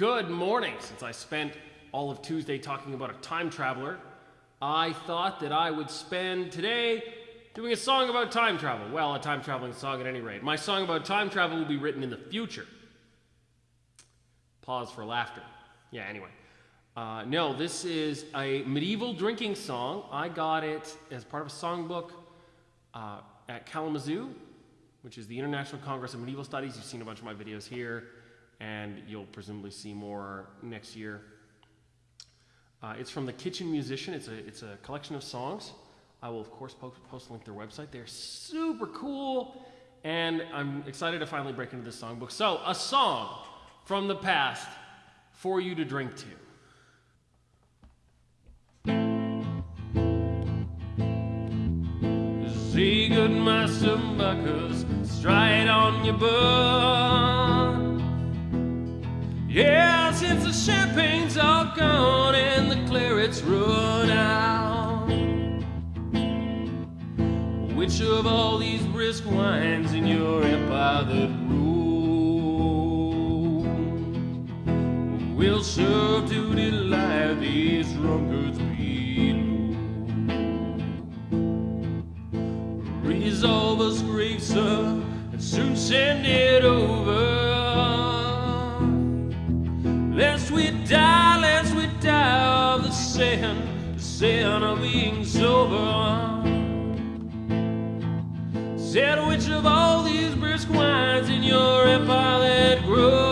Good morning. Since I spent all of Tuesday talking about a time traveler, I thought that I would spend today doing a song about time travel. Well, a time traveling song at any rate. My song about time travel will be written in the future. Pause for laughter. Yeah, anyway. Uh, no, this is a medieval drinking song. I got it as part of a songbook uh, at Kalamazoo, which is the International Congress of Medieval Studies. You've seen a bunch of my videos here and you'll presumably see more next year. Uh, it's from the Kitchen Musician. It's a, it's a collection of songs. I will, of course, post, post link their website. They're super cool, and I'm excited to finally break into this songbook. So, a song from the past for you to drink to. See good master Bacchus stride on your butt. Yeah, since the champagne's all gone and the claret's run out. Which of all these brisk wines in your empire that rule will serve to delight these drunkards below? Resolve us, great sir, and soon send it we die, lest we die of the sin, the sin of being sober. Said which of all these brisk wines in your empire that grows?